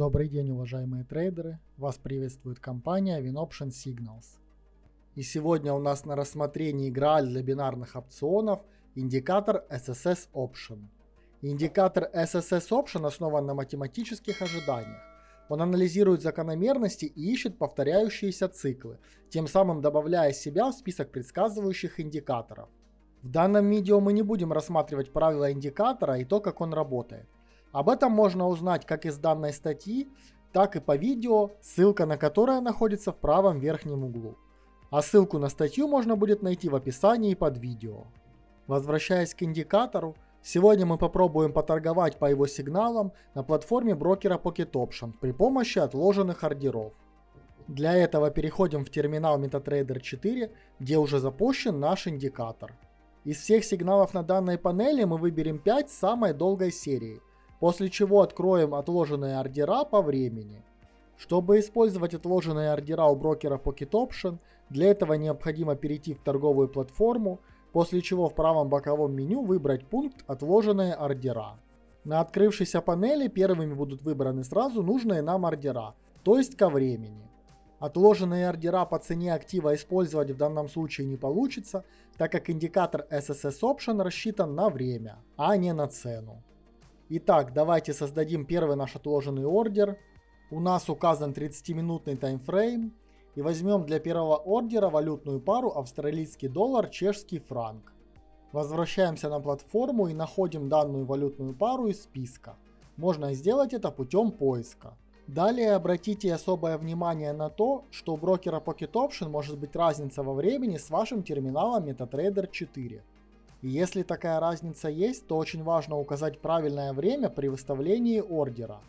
Добрый день, уважаемые трейдеры! Вас приветствует компания WinOption Signals. И сегодня у нас на рассмотрении Грааль для бинарных опционов индикатор SSS Option. Индикатор SSS Option основан на математических ожиданиях. Он анализирует закономерности и ищет повторяющиеся циклы, тем самым добавляя себя в список предсказывающих индикаторов. В данном видео мы не будем рассматривать правила индикатора и то, как он работает. Об этом можно узнать как из данной статьи, так и по видео, ссылка на которое находится в правом верхнем углу. А ссылку на статью можно будет найти в описании под видео. Возвращаясь к индикатору, сегодня мы попробуем поторговать по его сигналам на платформе брокера Pocket Option при помощи отложенных ордеров. Для этого переходим в терминал MetaTrader 4, где уже запущен наш индикатор. Из всех сигналов на данной панели мы выберем 5 самой долгой серии – после чего откроем отложенные ордера по времени. Чтобы использовать отложенные ордера у брокера Pocket Option, для этого необходимо перейти в торговую платформу, после чего в правом боковом меню выбрать пункт «Отложенные ордера». На открывшейся панели первыми будут выбраны сразу нужные нам ордера, то есть ко времени. Отложенные ордера по цене актива использовать в данном случае не получится, так как индикатор SSS Option рассчитан на время, а не на цену. Итак, давайте создадим первый наш отложенный ордер. У нас указан 30-минутный таймфрейм. И возьмем для первого ордера валютную пару австралийский доллар, чешский франк. Возвращаемся на платформу и находим данную валютную пару из списка. Можно сделать это путем поиска. Далее обратите особое внимание на то, что у брокера Pocket Option может быть разница во времени с вашим терминалом MetaTrader 4. Если такая разница есть, то очень важно указать правильное время при выставлении ордера.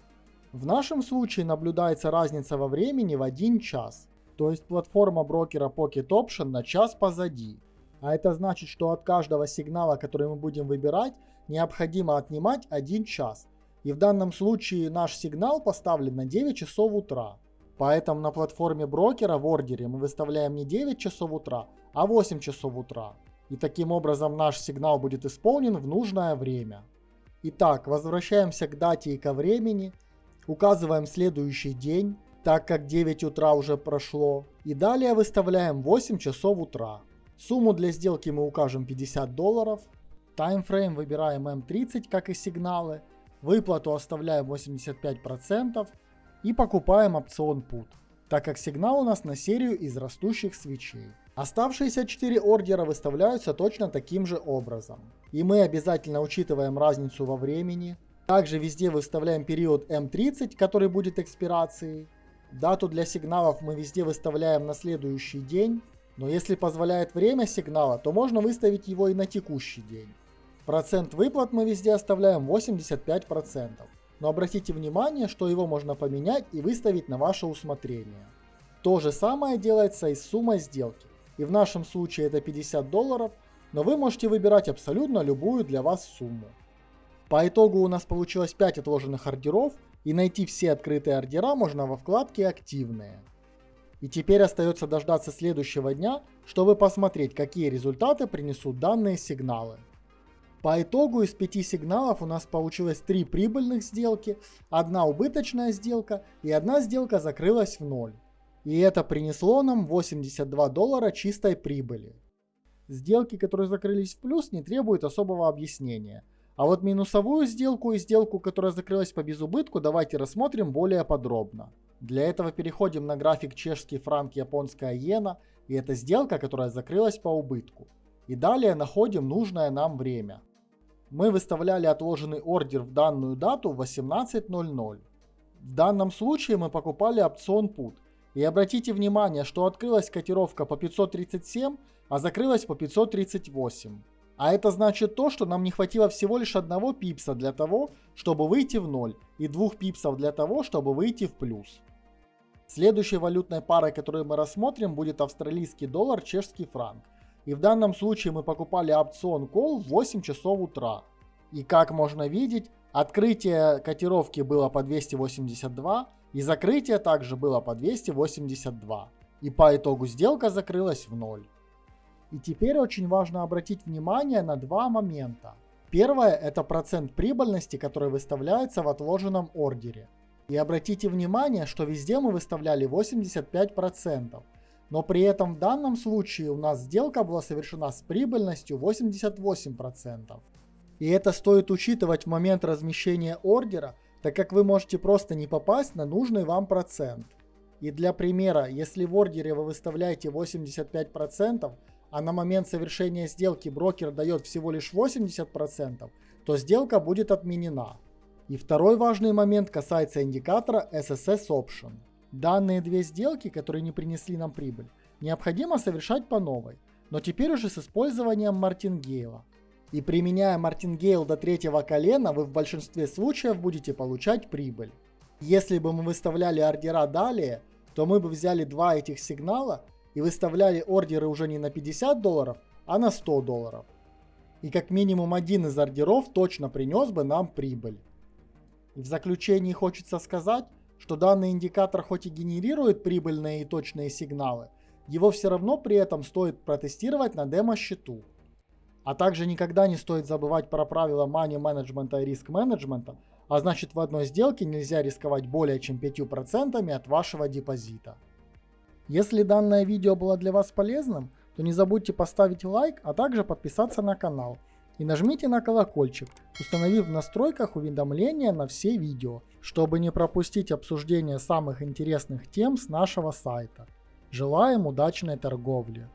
В нашем случае наблюдается разница во времени в 1 час, то есть платформа брокера Pocket Option на час позади. А это значит, что от каждого сигнала, который мы будем выбирать, необходимо отнимать 1 час. И в данном случае наш сигнал поставлен на 9 часов утра. Поэтому на платформе брокера в ордере мы выставляем не 9 часов утра, а 8 часов утра и таким образом наш сигнал будет исполнен в нужное время. Итак, возвращаемся к дате и ко времени, указываем следующий день, так как 9 утра уже прошло, и далее выставляем 8 часов утра. Сумму для сделки мы укажем 50 долларов, таймфрейм выбираем M30, как и сигналы, выплату оставляем 85% и покупаем опцион PUT, так как сигнал у нас на серию из растущих свечей. Оставшиеся 4 ордера выставляются точно таким же образом. И мы обязательно учитываем разницу во времени. Также везде выставляем период М30, который будет экспирацией. Дату для сигналов мы везде выставляем на следующий день. Но если позволяет время сигнала, то можно выставить его и на текущий день. Процент выплат мы везде оставляем 85%. Но обратите внимание, что его можно поменять и выставить на ваше усмотрение. То же самое делается и с суммой сделки и в нашем случае это 50 долларов, но вы можете выбирать абсолютно любую для вас сумму. По итогу у нас получилось 5 отложенных ордеров, и найти все открытые ордера можно во вкладке «Активные». И теперь остается дождаться следующего дня, чтобы посмотреть, какие результаты принесут данные сигналы. По итогу из 5 сигналов у нас получилось 3 прибыльных сделки, одна убыточная сделка и одна сделка закрылась в ноль. И это принесло нам 82 доллара чистой прибыли. Сделки, которые закрылись в плюс, не требуют особого объяснения. А вот минусовую сделку и сделку, которая закрылась по безубытку, давайте рассмотрим более подробно. Для этого переходим на график чешский франк, японская иена, и это сделка, которая закрылась по убытку. И далее находим нужное нам время. Мы выставляли отложенный ордер в данную дату в 18.00. В данном случае мы покупали опцион PUT, и обратите внимание, что открылась котировка по 537, а закрылась по 538. А это значит то, что нам не хватило всего лишь одного пипса для того, чтобы выйти в ноль, и двух пипсов для того, чтобы выйти в плюс. Следующей валютной парой, которую мы рассмотрим, будет австралийский доллар, чешский франк. И в данном случае мы покупали опцион Call в 8 часов утра. И как можно видеть, открытие котировки было по 282, и закрытие также было по 282. И по итогу сделка закрылась в ноль. И теперь очень важно обратить внимание на два момента. Первое – это процент прибыльности, который выставляется в отложенном ордере. И обратите внимание, что везде мы выставляли 85%. Но при этом в данном случае у нас сделка была совершена с прибыльностью 88%. И это стоит учитывать в момент размещения ордера, так как вы можете просто не попасть на нужный вам процент. И для примера, если в ордере вы выставляете 85%, а на момент совершения сделки брокер дает всего лишь 80%, то сделка будет отменена. И второй важный момент касается индикатора SSS Option. Данные две сделки, которые не принесли нам прибыль, необходимо совершать по новой, но теперь уже с использованием мартингейла. И применяя мартингейл до третьего колена, вы в большинстве случаев будете получать прибыль. Если бы мы выставляли ордера далее, то мы бы взяли два этих сигнала и выставляли ордеры уже не на 50 долларов, а на 100 долларов. И как минимум один из ордеров точно принес бы нам прибыль. В заключении хочется сказать, что данный индикатор хоть и генерирует прибыльные и точные сигналы, его все равно при этом стоит протестировать на демо-счету. А также никогда не стоит забывать про правила money менеджмента и риск менеджмента, а значит в одной сделке нельзя рисковать более чем 5% от вашего депозита. Если данное видео было для вас полезным, то не забудьте поставить лайк, а также подписаться на канал. И нажмите на колокольчик, установив в настройках уведомления на все видео, чтобы не пропустить обсуждение самых интересных тем с нашего сайта. Желаем удачной торговли!